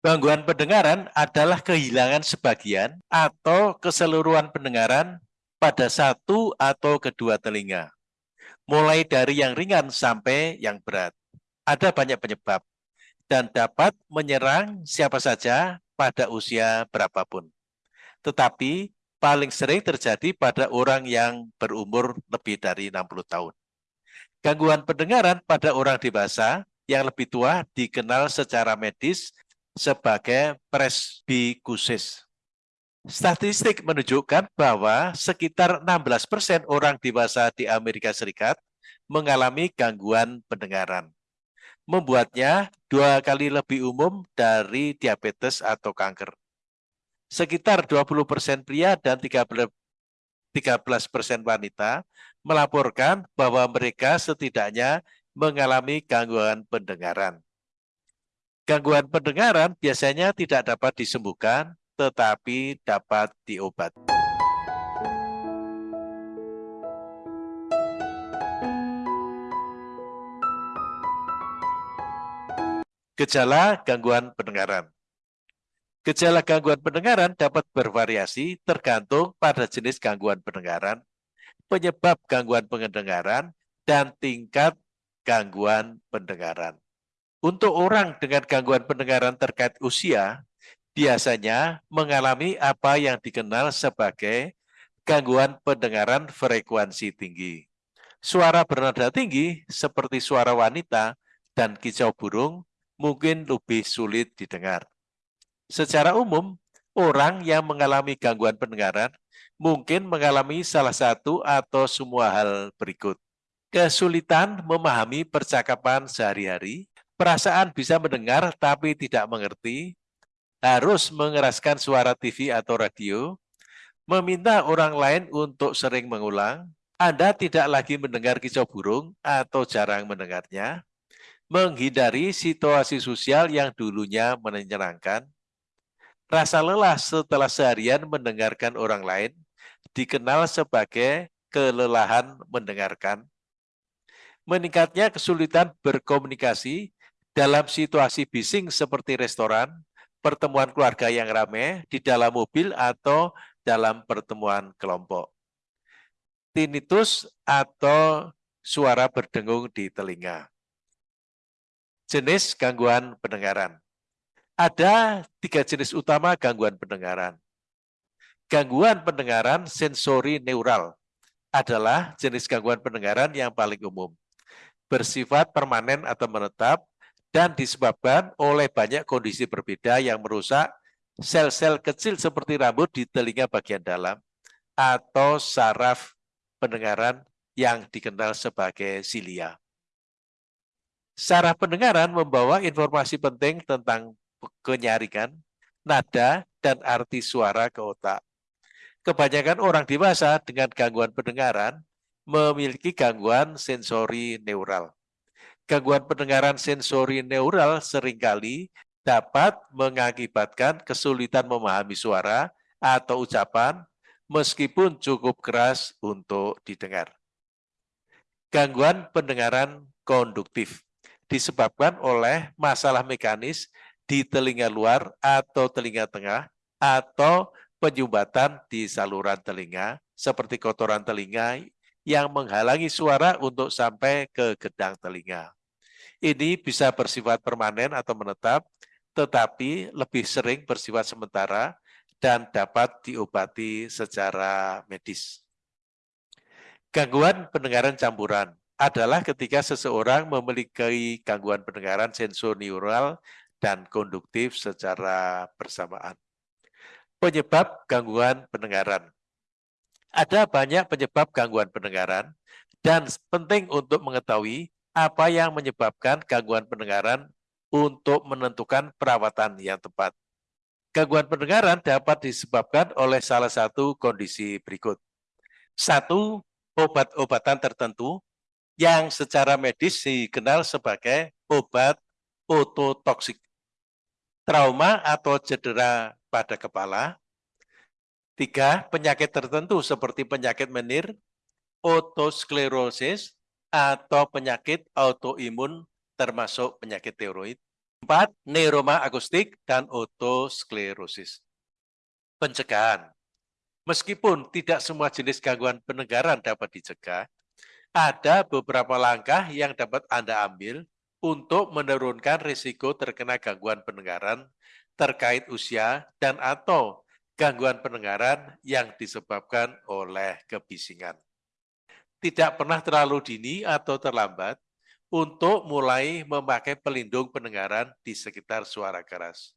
Gangguan pendengaran adalah kehilangan sebagian atau keseluruhan pendengaran pada satu atau kedua telinga, mulai dari yang ringan sampai yang berat. Ada banyak penyebab dan dapat menyerang siapa saja pada usia berapapun. Tetapi paling sering terjadi pada orang yang berumur lebih dari 60 tahun. Gangguan pendengaran pada orang dewasa yang lebih tua dikenal secara medis sebagai presbikusis. Statistik menunjukkan bahwa sekitar 16% persen orang dewasa di Amerika Serikat mengalami gangguan pendengaran. Membuatnya dua kali lebih umum dari diabetes atau kanker. Sekitar 20% persen pria dan 13 persen wanita melaporkan bahwa mereka setidaknya mengalami gangguan pendengaran. Gangguan pendengaran biasanya tidak dapat disembuhkan, tetapi dapat diobati. Gejala gangguan pendengaran Gejala gangguan pendengaran dapat bervariasi tergantung pada jenis gangguan pendengaran, penyebab gangguan pendengaran, dan tingkat gangguan pendengaran. Untuk orang dengan gangguan pendengaran terkait usia, biasanya mengalami apa yang dikenal sebagai gangguan pendengaran frekuensi tinggi. Suara bernada tinggi seperti suara wanita dan kicau burung mungkin lebih sulit didengar. Secara umum, orang yang mengalami gangguan pendengaran mungkin mengalami salah satu atau semua hal berikut. Kesulitan memahami percakapan sehari-hari, perasaan bisa mendengar tapi tidak mengerti, harus mengeraskan suara TV atau radio, meminta orang lain untuk sering mengulang, Anda tidak lagi mendengar kicau burung atau jarang mendengarnya, menghindari situasi sosial yang dulunya menyenangkan, rasa lelah setelah seharian mendengarkan orang lain, dikenal sebagai kelelahan mendengarkan, meningkatnya kesulitan berkomunikasi dalam situasi bising seperti restoran, pertemuan keluarga yang ramai, di dalam mobil atau dalam pertemuan kelompok. Tinnitus atau suara berdengung di telinga. Jenis gangguan pendengaran. Ada tiga jenis utama gangguan pendengaran. Gangguan pendengaran sensori neural adalah jenis gangguan pendengaran yang paling umum. Bersifat permanen atau menetap dan disebabkan oleh banyak kondisi berbeda yang merusak sel-sel kecil seperti rambut di telinga bagian dalam atau saraf pendengaran yang dikenal sebagai silia. Saraf pendengaran membawa informasi penting tentang kenyaringan, nada, dan arti suara ke otak. Kebanyakan orang dewasa dengan gangguan pendengaran memiliki gangguan sensori neural. Gangguan pendengaran sensori neural sering kali dapat mengakibatkan kesulitan memahami suara atau ucapan meskipun cukup keras untuk didengar. Gangguan pendengaran konduktif disebabkan oleh masalah mekanis di telinga luar atau telinga tengah atau penyumbatan di saluran telinga seperti kotoran telinga yang menghalangi suara untuk sampai ke gedang telinga. Ini bisa bersifat permanen atau menetap, tetapi lebih sering bersifat sementara dan dapat diobati secara medis. Gangguan pendengaran campuran adalah ketika seseorang memiliki gangguan pendengaran sensorineural dan konduktif secara bersamaan. Penyebab gangguan pendengaran. Ada banyak penyebab gangguan pendengaran dan penting untuk mengetahui apa yang menyebabkan gangguan pendengaran untuk menentukan perawatan yang tepat. Gangguan pendengaran dapat disebabkan oleh salah satu kondisi berikut. Satu, obat-obatan tertentu yang secara medis dikenal sebagai obat ototoksik. Trauma atau cedera pada kepala. Tiga, penyakit tertentu seperti penyakit menir, otosklerosis, atau penyakit autoimun termasuk penyakit tiroid. Empat, neuroma akustik dan otosklerosis. Pencegahan. Meskipun tidak semua jenis gangguan pendengaran dapat dicegah, ada beberapa langkah yang dapat Anda ambil untuk menurunkan risiko terkena gangguan pendengaran terkait usia dan atau gangguan pendengaran yang disebabkan oleh kebisingan. Tidak pernah terlalu dini atau terlambat untuk mulai memakai pelindung pendengaran di sekitar suara keras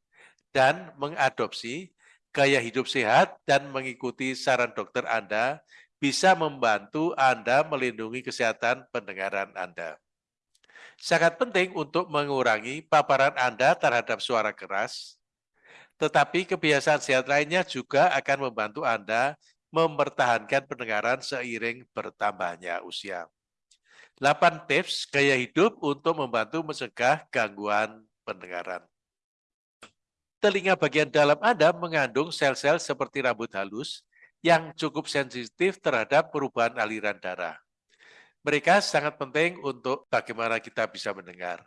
dan mengadopsi gaya hidup sehat dan mengikuti saran dokter Anda bisa membantu Anda melindungi kesehatan pendengaran Anda. Sangat penting untuk mengurangi paparan Anda terhadap suara keras, tetapi kebiasaan sehat lainnya juga akan membantu Anda mempertahankan pendengaran seiring bertambahnya usia. 8 tips gaya hidup untuk membantu mencegah gangguan pendengaran. Telinga bagian dalam Anda mengandung sel-sel seperti rambut halus yang cukup sensitif terhadap perubahan aliran darah. Mereka sangat penting untuk bagaimana kita bisa mendengar.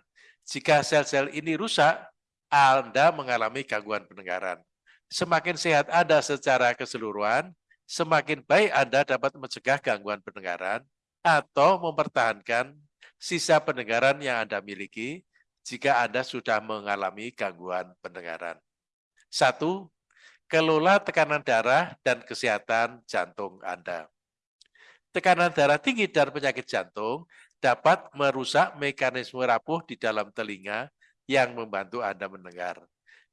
Jika sel-sel ini rusak, anda mengalami gangguan pendengaran. Semakin sehat Anda secara keseluruhan, semakin baik Anda dapat mencegah gangguan pendengaran atau mempertahankan sisa pendengaran yang Anda miliki jika Anda sudah mengalami gangguan pendengaran. Satu, kelola tekanan darah dan kesehatan jantung Anda. Tekanan darah tinggi dan penyakit jantung dapat merusak mekanisme rapuh di dalam telinga yang membantu Anda mendengar.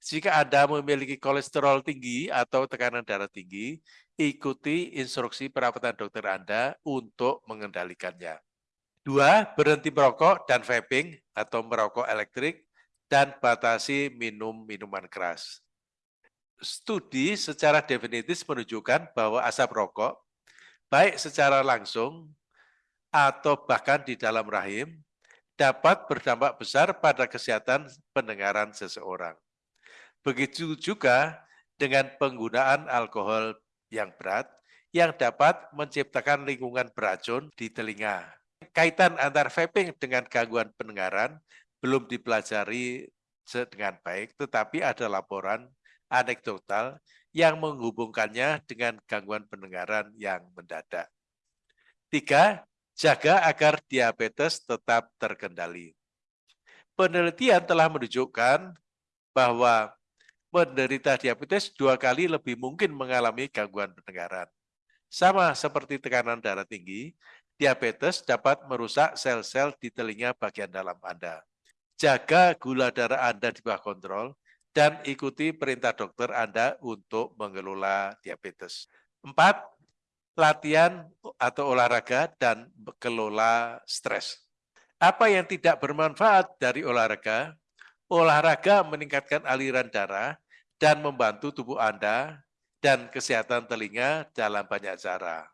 Jika Anda memiliki kolesterol tinggi atau tekanan darah tinggi, ikuti instruksi perawatan dokter Anda untuk mengendalikannya. Dua, berhenti merokok dan vaping atau merokok elektrik dan batasi minum minuman keras. Studi secara definitif menunjukkan bahwa asap rokok, baik secara langsung atau bahkan di dalam rahim, dapat berdampak besar pada kesehatan pendengaran seseorang. Begitu juga dengan penggunaan alkohol yang berat yang dapat menciptakan lingkungan beracun di telinga. Kaitan antar vaping dengan gangguan pendengaran belum dipelajari dengan baik, tetapi ada laporan anekdotal yang menghubungkannya dengan gangguan pendengaran yang mendadak. Tiga, Jaga agar diabetes tetap terkendali. Penelitian telah menunjukkan bahwa penderita diabetes dua kali lebih mungkin mengalami gangguan pendengaran. Sama seperti tekanan darah tinggi, diabetes dapat merusak sel-sel di telinga bagian dalam Anda. Jaga gula darah Anda di bawah kontrol dan ikuti perintah dokter Anda untuk mengelola diabetes. Empat, latihan atau olahraga dan kelola stres. Apa yang tidak bermanfaat dari olahraga? Olahraga meningkatkan aliran darah dan membantu tubuh Anda dan kesehatan telinga dalam banyak cara.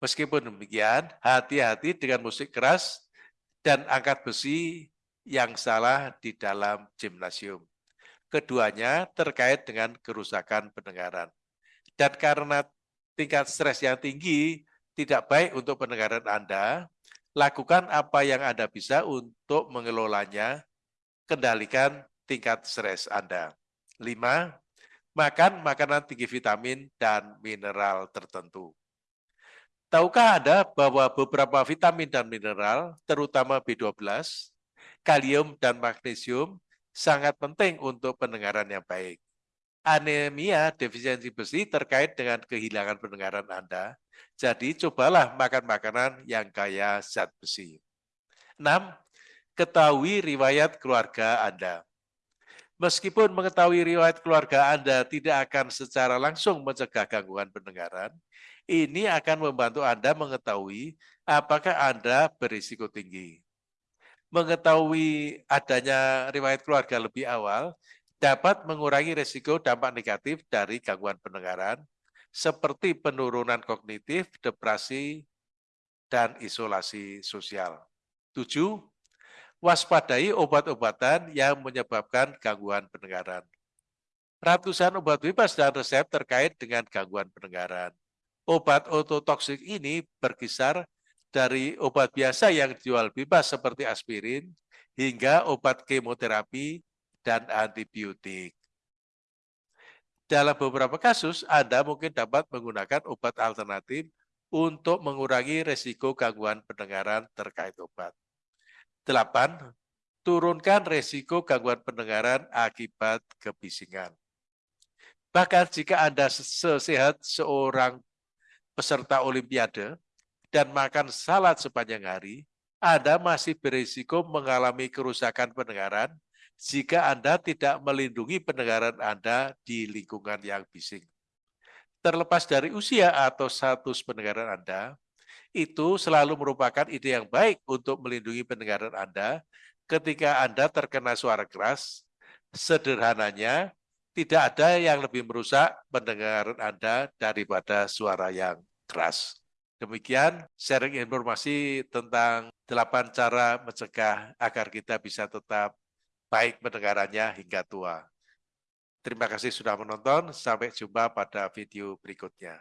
Meskipun demikian, hati-hati dengan musik keras dan angkat besi yang salah di dalam gimnasium. Keduanya terkait dengan kerusakan pendengaran. Dan karena tingkat stres yang tinggi tidak baik untuk pendengaran Anda, lakukan apa yang Anda bisa untuk mengelolanya, kendalikan tingkat stres Anda. Lima, makan makanan tinggi vitamin dan mineral tertentu. Tahukah Anda bahwa beberapa vitamin dan mineral, terutama B12, kalium, dan magnesium, sangat penting untuk pendengaran yang baik anemia defisiensi besi terkait dengan kehilangan pendengaran Anda. Jadi cobalah makan makanan yang kaya zat besi. 6. Ketahui riwayat keluarga Anda. Meskipun mengetahui riwayat keluarga Anda tidak akan secara langsung mencegah gangguan pendengaran, ini akan membantu Anda mengetahui apakah Anda berisiko tinggi. Mengetahui adanya riwayat keluarga lebih awal dapat mengurangi risiko dampak negatif dari gangguan pendengaran seperti penurunan kognitif, depresi, dan isolasi sosial. Tujuh, waspadai obat-obatan yang menyebabkan gangguan pendengaran. Ratusan obat bebas dan resep terkait dengan gangguan pendengaran. Obat ototoksik ini berkisar dari obat biasa yang dijual bebas seperti aspirin hingga obat kemoterapi dan antibiotik. Dalam beberapa kasus, Anda mungkin dapat menggunakan obat alternatif untuk mengurangi resiko gangguan pendengaran terkait obat. 8. Turunkan resiko gangguan pendengaran akibat kebisingan. Bahkan jika Anda sesehat seorang peserta olimpiade dan makan salad sepanjang hari, Anda masih berisiko mengalami kerusakan pendengaran jika Anda tidak melindungi pendengaran Anda di lingkungan yang bising. Terlepas dari usia atau status pendengaran Anda, itu selalu merupakan ide yang baik untuk melindungi pendengaran Anda ketika Anda terkena suara keras. Sederhananya, tidak ada yang lebih merusak pendengaran Anda daripada suara yang keras. Demikian sharing informasi tentang delapan cara mencegah agar kita bisa tetap baik pendengarannya hingga tua. Terima kasih sudah menonton, sampai jumpa pada video berikutnya.